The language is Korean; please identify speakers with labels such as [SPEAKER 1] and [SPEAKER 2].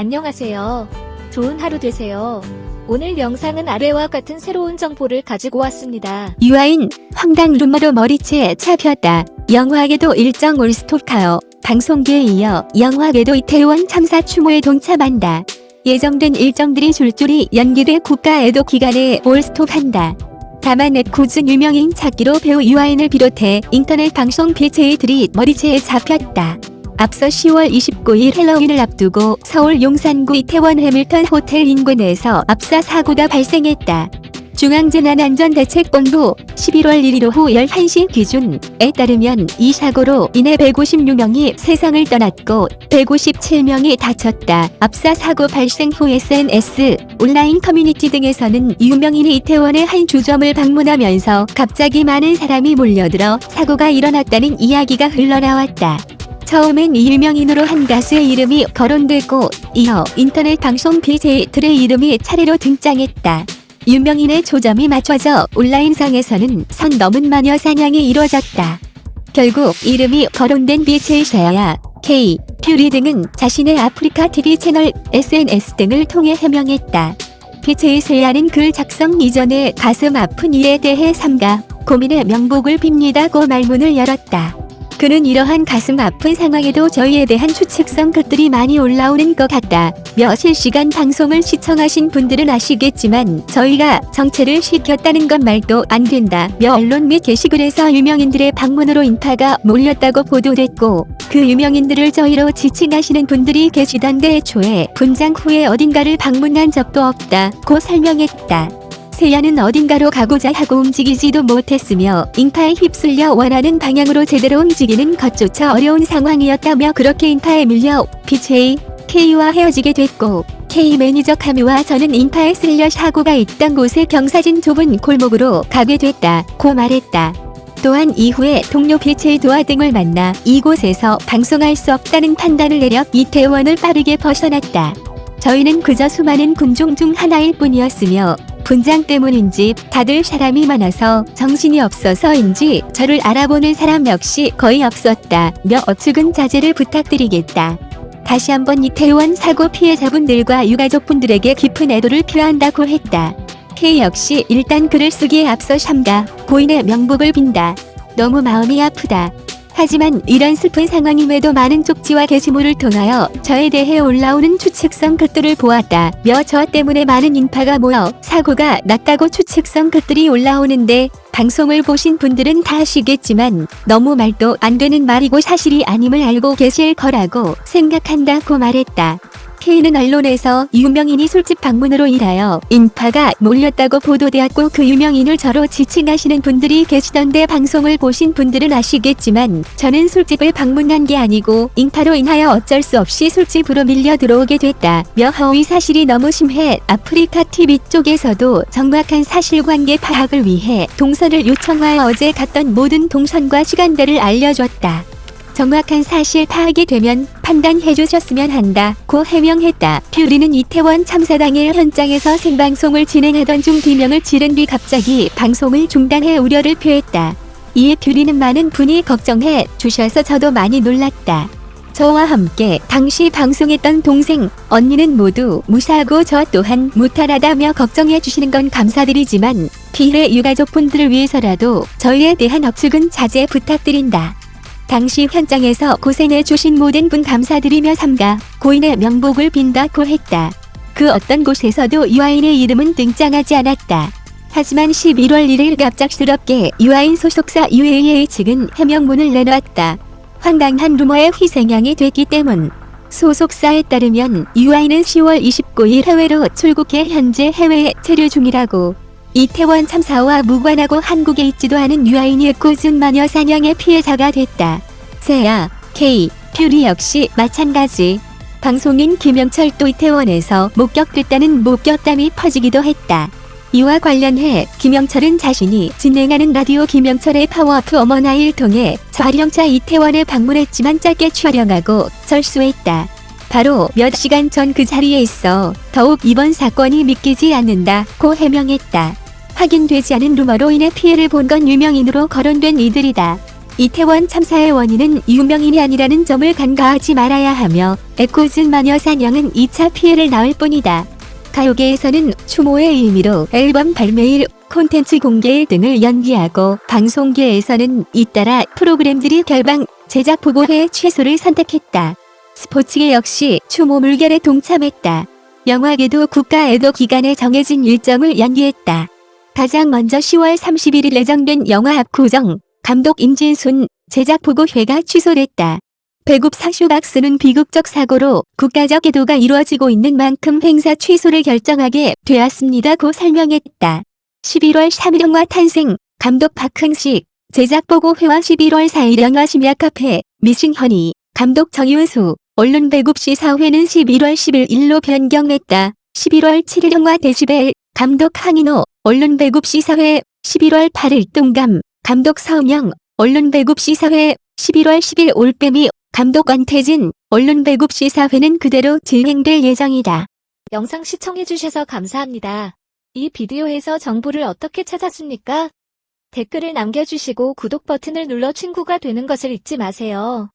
[SPEAKER 1] 안녕하세요. 좋은 하루 되세요. 오늘 영상은 아래와 같은 새로운 정보를 가지고 왔습니다.
[SPEAKER 2] 유아인 황당 루머로 머리채 잡혔다. 영화계도 일정 올스톱하여 방송계에 이어 영화계도 이태원 참사 추모에 동참한다. 예정된 일정들이 줄줄이 연기돼 국가에도 기간에 올스톱한다. 다만 넷코즈 유명인 찾기로 배우 유아인을 비롯해 인터넷 방송 BJ들이 머리채에 잡혔다. 앞서 10월 29일 헬로윈을 앞두고 서울 용산구 이태원 해밀턴 호텔 인근에서 압사 사고가 발생했다. 중앙재난안전대책본부 11월 1일 오후 11시 기준에 따르면 이 사고로 인해 156명이 세상을 떠났고 157명이 다쳤다. 압사 사고 발생 후 SNS, 온라인 커뮤니티 등에서는 유명인이 이태원의 한 주점을 방문하면서 갑자기 많은 사람이 몰려들어 사고가 일어났다는 이야기가 흘러나왔다. 처음엔 이 유명인으로 한 가수의 이름이 거론되고 이어 인터넷 방송 BJ들의 이름이 차례로 등장했다. 유명인의 초점이 맞춰져 온라인상에서는 선 넘은 마녀 사냥이 이루어졌다. 결국 이름이 거론된 BJ 샤야, K, 퓨리 등은 자신의 아프리카 TV 채널, SNS 등을 통해 해명했다. BJ 세야는 글 작성 이전에 가슴 아픈 일에 대해 삼가 고민의 명복을 빕니다고 말문을 열었다. 그는 이러한 가슴 아픈 상황에도 저희에 대한 추측성 글들이 많이 올라오는 것 같다. 며 실시간 방송을 시청하신 분들은 아시겠지만 저희가 정체를 시켰다는 것 말도 안 된다. 며 언론 및 게시글에서 유명인들의 방문으로 인파가 몰렸다고 보도됐고 그 유명인들을 저희로 지칭하시는 분들이 계시던데 애초에 분장 후에 어딘가를 방문한 적도 없다고 설명했다. 세야는 어딘가로 가고자 하고 움직이지도 못했으며 인파에 휩쓸려 원하는 방향으로 제대로 움직이는 것조차 어려운 상황이었다며 그렇게 인파에 밀려 BJ, K와 헤어지게 됐고 K 매니저 카미와 저는 인파에 쓸려 사고가 있던 곳에 경사진 좁은 골목으로 가게 됐다 고 말했다. 또한 이후에 동료 BJ 도화 등을 만나 이곳에서 방송할 수 없다는 판단을 내려 이태원을 빠르게 벗어났다. 저희는 그저 수많은 군중 중 하나일 뿐이었으며 분장 때문인지 다들 사람이 많아서 정신이 없어서인지 저를 알아보는 사람 역시 거의 없었다. 며 어측은 자제를 부탁드리겠다. 다시 한번 이태원 사고 피해자분들과 유가족분들에게 깊은 애도를 표한다고 했다. K 역시 일단 글을 쓰기에 앞서 삼가 고인의 명복을 빈다. 너무 마음이 아프다. 하지만 이런 슬픈 상황임에도 많은 쪽지와 게시물을 통하여 저에 대해 올라오는 추측성 글들을 보았다. 며 저 때문에 많은 인파가 모여 사고가 났다고 추측성 글들이 올라오는데 방송을 보신 분들은 다 아시겠지만 너무 말도 안 되는 말이고 사실이 아님을 알고 계실 거라고 생각한다고 말했다. K는 언론에서 유명인이 술집 방문으로 인하여 인파가 몰렸다고 보도되었고 그 유명인을 저로 지칭하시는 분들이 계시던데 방송을 보신 분들은 아시겠지만 저는 술집을 방문한 게 아니고 인파로 인하여 어쩔 수 없이 술집으로 밀려 들어오게 됐다. 며 허위 사실이 너무 심해 아프리카 TV 쪽에서도 정확한 사실관계 파악을 위해 동선을 요청하여 어제 갔던 모든 동선과 시간대를 알려줬다. 정확한 사실 파악이 되면 판단해 주셨으면 한다고 해명했다. 퓨리는 이태원 참사 당일 현장에서 생방송을 진행하던 중 비명을 지른 뒤 갑자기 방송을 중단해 우려를 표했다. 이에 퓨리는 많은 분이 걱정해 주셔서 저도 많이 놀랐다. 저와 함께 당시 방송했던 동생, 언니는 모두 무사하고 저 또한 무탈하다며 걱정해 주시는 건 감사드리지만 피해 유가족분들을 위해서라도 저희에 대한 억측은 자제 부탁드린다. 당시 현장에서 고생해 주신 모든 분 감사드리며 삼가 고인의 명복을 빈다고 했다. 그 어떤 곳에서도 유아인의 이름은 등장하지 않았다. 하지만 11월 1일 갑작스럽게 유아인 소속사 UAA 측은 해명문을 내놨다. 황당한 루머의 희생양이 됐기 때문. 소속사에 따르면 유아인은 10월 29일 해외로 출국해 현재 해외에 체류 중이라고 이태원 참사와 무관하고 한국에 있지도 않은 유아인이 꾸준 마녀 사냥의 피해자가 됐다. 세야, K, 퓨리 역시 마찬가지. 방송인 김영철도 이태원에서 목격됐다는 목격담이 퍼지기도 했다. 이와 관련해 김영철은 자신이 진행하는 라디오 김영철의 파워FM 1일 통해 촬영차 이태원에 방문했지만 짧게 촬영하고 철수했다. 바로 몇 시간 전 그 자리에 있어 더욱 이번 사건이 믿기지 않는다고 해명했다. 확인되지 않은 루머로 인해 피해를 본 건 유명인으로 거론된 이들이다. 이태원 참사의 원인은 유명인이 아니라는 점을 간과하지 말아야 하며 에코즌 마녀 사냥은 2차 피해를 낳을 뿐이다. 가요계에서는 추모의 의미로 앨범 발매일, 콘텐츠 공개일 등을 연기하고 방송계에서는 잇따라 프로그램들이 결방, 제작 보고회 취소를 선택했다. 스포츠계 역시 추모 물결에 동참했다. 영화계도 국가 애도 기간에 정해진 일정을 연기했다. 가장 먼저 10월 31일 예정된 영화 압구정, 감독 임진순, 제작 보고회가 취소됐다. 배급 사쇼박스는 비극적 사고로 국가적 애도가 이루어지고 있는 만큼 행사 취소를 결정하게 되었습니다 고 설명했다. 11월 3일 영화 탄생, 감독 박흥식, 제작 보고회와 11월 4일 영화 심야카페, 미싱허니, 감독 정윤수, 언론 배급 시사회는 11월 11일로 변경했다. 11월 7일 영화 데시벨, 감독 항인호, 언론 배급 시사회, 11월 8일 뚱감, 감독 서명, 언론 배급 시사회, 11월 10일 올빼미, 감독 권태진, 언론 배급 시사회는 그대로 진행될 예정이다.
[SPEAKER 1] 영상 시청해주셔서 감사합니다. 이 비디오에서 정보를 어떻게 찾았습니까? 댓글을 남겨주시고 구독 버튼을 눌러 친구가 되는 것을 잊지 마세요.